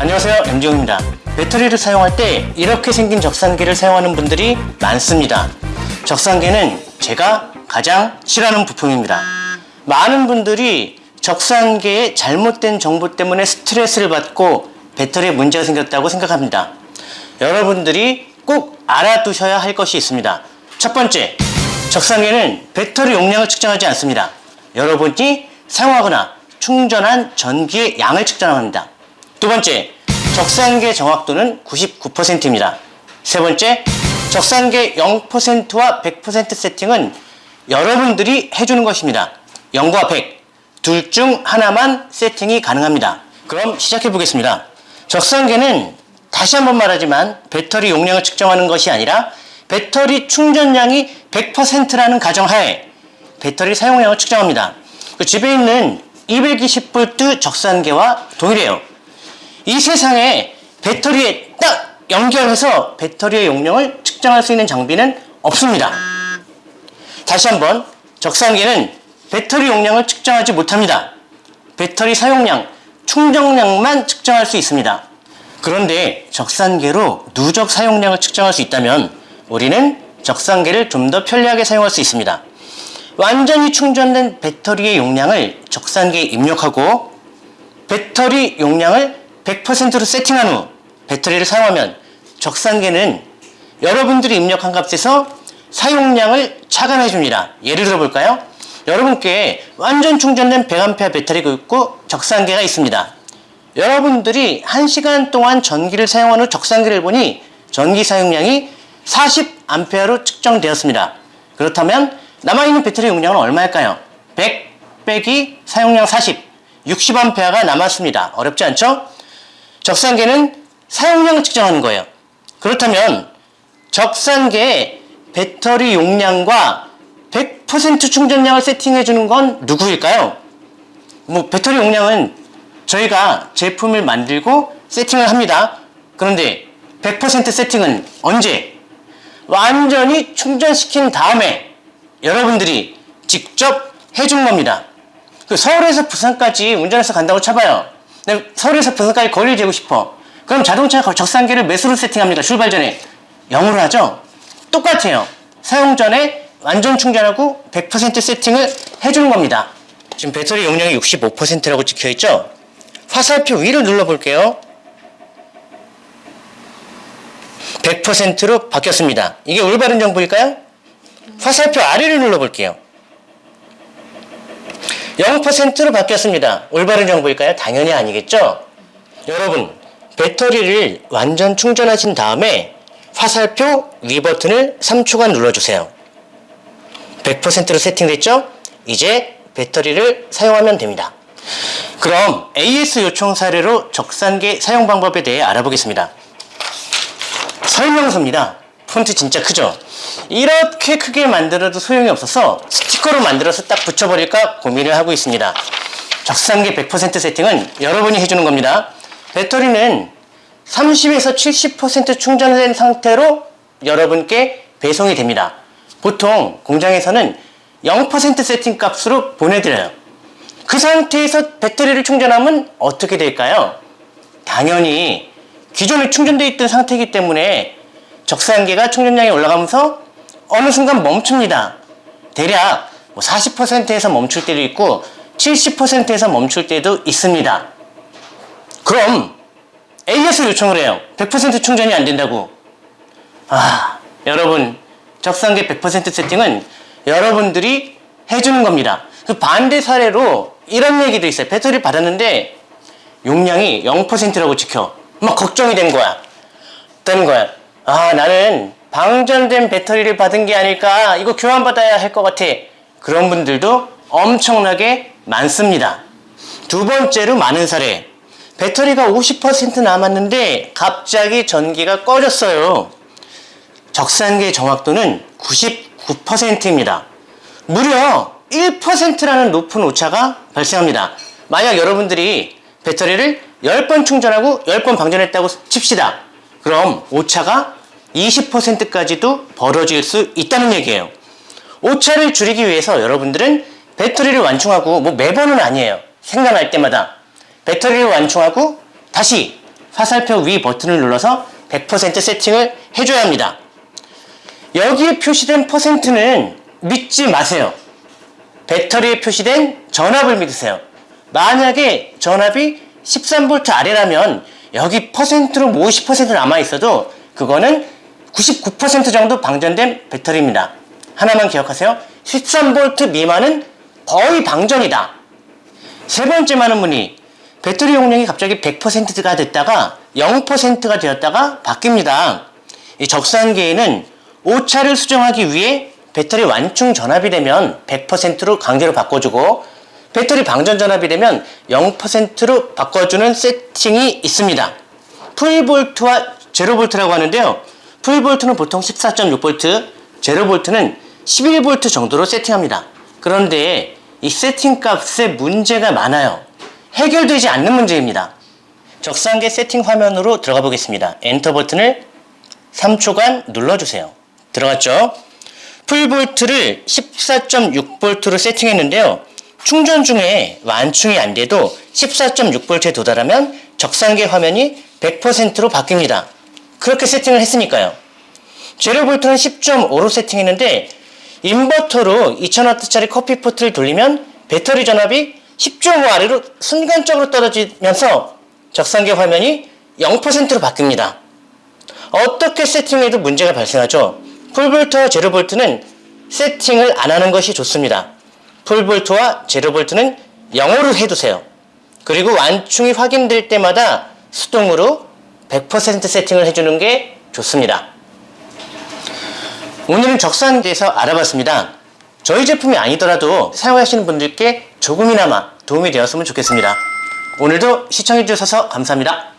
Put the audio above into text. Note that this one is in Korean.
안녕하세요. MG용입니다. 배터리를 사용할 때 이렇게 생긴 적산기를 사용하는 분들이 많습니다. 적산기는 제가 가장 싫어하는 부품입니다. 많은 분들이 적산기에 잘못된 정보 때문에 스트레스를 받고 배터리에 문제가 생겼다고 생각합니다. 여러분들이 꼭 알아두셔야 할 것이 있습니다 첫 번째 적산기는 배터리 용량을 측정하지 않습니다 여러분이 사용하거나 충전한 전기의 양을 측정합니다 두 번째, 적산계 정확도는 99%입니다. 세 번째, 적산계 0%와 100% 세팅은 여러분들이 해주는 것입니다. 0과 100, 둘 중 하나만 세팅이 가능합니다. 그럼 시작해 보겠습니다. 적산계는 다시 한번 말하지만 배터리 용량을 측정하는 것이 아니라 배터리 충전량이 100%라는 가정하에 배터리 사용량을 측정합니다. 그 집에 있는 220V 적산계와 동일해요. 이 세상에 배터리에 딱 연결해서 배터리의 용량을 측정할 수 있는 장비는 없습니다. 다시 한번 적산기는 배터리 용량을 측정하지 못합니다. 배터리 사용량, 충전량만 측정할 수 있습니다. 그런데 적산계로 누적 사용량을 측정할 수 있다면 우리는 적산계를 좀 더 편리하게 사용할 수 있습니다. 완전히 충전된 배터리의 용량을 적산기에 입력하고 배터리 용량을 100%로 세팅한 후 배터리를 사용하면 적산계는 여러분들이 입력한 값에서 사용량을 차감해 줍니다. 예를 들어 볼까요? 여러분께 완전 충전된 100A 배터리가 있고 적산계가 있습니다. 여러분들이 1시간 동안 전기를 사용한 후 적산계를 보니 전기 사용량이 40A로 측정되었습니다. 그렇다면 남아있는 배터리 용량은 얼마일까요? 100 빼기 사용량 40, 60A가 남았습니다. 어렵지 않죠? 적산계는 사용량을 측정하는 거예요. 그렇다면 적산계의 배터리 용량과 100% 충전량을 세팅해 주는 건 누구일까요? 뭐 배터리 용량은 저희가 제품을 만들고 세팅을 합니다. 그런데 100% 세팅은 언제? 완전히 충전시킨 다음에 여러분들이 직접 해준 겁니다. 그 서울에서 부산까지 운전해서 간다고 쳐봐요. 서울에서 부산까지 거리를 재고 싶어. 그럼 자동차 적산기를 몇으로 세팅합니까? 출발 전에. 0으로 하죠? 똑같아요. 사용 전에 완전 충전하고 100% 세팅을 해주는 겁니다. 지금 배터리 용량이 65%라고 찍혀있죠? 화살표 위를 눌러볼게요. 100%로 바뀌었습니다. 이게 올바른 정보일까요? 화살표 아래를 눌러볼게요. 0%로 바뀌었습니다. 올바른 정보일까요? 당연히 아니겠죠? 여러분, 배터리를 완전 충전하신 다음에 화살표 위 버튼을 3초간 눌러주세요. 100%로 세팅됐죠? 이제 배터리를 사용하면 됩니다. 그럼 AS 요청 사례로 적산계 사용 방법에 대해 알아보겠습니다. 설명서입니다. 폰트 진짜 크죠? 이렇게 크게 만들어도 소용이 없어서 스티커로 만들어서 딱 붙여버릴까 고민을 하고 있습니다. 적산기 100% 세팅은 여러분이 해주는 겁니다. 배터리는 30에서 70% 충전된 상태로 여러분께 배송이 됩니다. 보통 공장에서는 0% 세팅 값으로 보내드려요. 그 상태에서 배터리를 충전하면 어떻게 될까요? 당연히 기존에 충전되어 있던 상태이기 때문에 적산기가 충전량이 올라가면서 어느 순간 멈춥니다. 대략 40%에서 뭐 멈출 때도 있고 70%에서 멈출 때도 있습니다. 그럼 AS 요청을 해요. 100% 충전이 안 된다고. 아, 여러분 적산기 100% 세팅은 여러분들이 해주는 겁니다. 그 반대 사례로 이런 얘기도 있어요. 배터리 받았는데 용량이 0%라고 찍혀. 막 걱정이 된 거야. 되는 거야. 아 나는 방전된 배터리를 받은 게 아닐까 이거 교환받아야 할 것 같아 그런 분들도 엄청나게 많습니다 두 번째로 많은 사례 배터리가 50% 남았는데 갑자기 전기가 꺼졌어요 적산계 정확도는 99%입니다 무려 1%라는 높은 오차가 발생합니다 만약 여러분들이 배터리를 10번 충전하고 10번 방전했다고 칩시다 그럼 오차가 20%까지도 벌어질 수 있다는 얘기예요. 오차를 줄이기 위해서 여러분들은 배터리를 완충하고 뭐 매번은 아니에요. 생각날 때마다 배터리를 완충하고 다시 화살표 위 버튼을 눌러서 100% 세팅을 해줘야 합니다. 여기에 표시된 퍼센트는 믿지 마세요. 배터리에 표시된 전압을 믿으세요. 만약에 전압이 13V 아래라면 여기 퍼센트로 50% 남아 있어도 그거는 99% 정도 방전된 배터리입니다. 하나만 기억하세요. 13V 미만은 거의 방전이다. 세 번째 많은 분이 배터리 용량이 갑자기 100%가 됐다가 0%가 되었다가 바뀝니다. 이 적산계에는 오차를 수정하기 위해 배터리 완충 전압이 되면 100%로 강제로 바꿔주고 배터리 방전 전압이 되면 0%로 바꿔주는 세팅이 있습니다. full 볼트와 제로볼트라고 하는데요. full 볼트는 보통 14.6V, 제로볼트는 11V 정도로 세팅합니다. 그런데 이 세팅 값에 문제가 많아요. 해결되지 않는 문제입니다. 적산계 세팅 화면으로 들어가 보겠습니다. 엔터 버튼을 3초간 눌러주세요. 들어갔죠? full 볼트를 14.6V로 세팅했는데요. 충전 중에 완충이 안 돼도 14.6V에 도달하면 적산계 화면이 100%로 바뀝니다. 그렇게 세팅을 했으니까요. 제로볼트는 10.5로 세팅했는데 인버터로 2000W짜리 커피포트를 돌리면 배터리 전압이 10.5 아래로 순간적으로 떨어지면서 적상계 화면이 0%로 바뀝니다. 어떻게 세팅해도 문제가 발생하죠. 풀볼트와 제로볼트는 세팅을 안 하는 것이 좋습니다. 풀볼트와 제로볼트는 0으로 해두세요. 그리고 완충이 확인될 때마다 수동으로 100% 세팅을 해주는 게 좋습니다. 오늘은 적산기에서 알아봤습니다. 저희 제품이 아니더라도 사용하시는 분들께 조금이나마 도움이 되었으면 좋겠습니다. 오늘도 시청해주셔서 감사합니다.